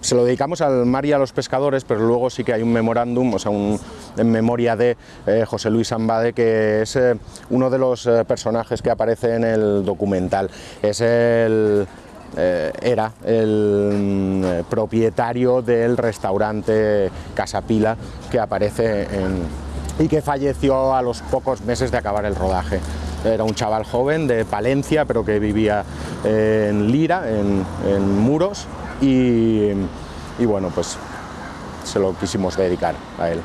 se lo dedicamos al mar y a los pescadores, pero luego sí que hay un memorándum, o sea, un, en memoria de eh, José Luis Ambade, que es eh, uno de los eh, personajes que aparece en el documental. Es el era el mm, propietario del restaurante Casapila que aparece en, y que falleció a los pocos meses de acabar el rodaje. Era un chaval joven de Palencia, pero que vivía en Lira, en, Muros, y, bueno, pues se lo quisimos dedicar a él.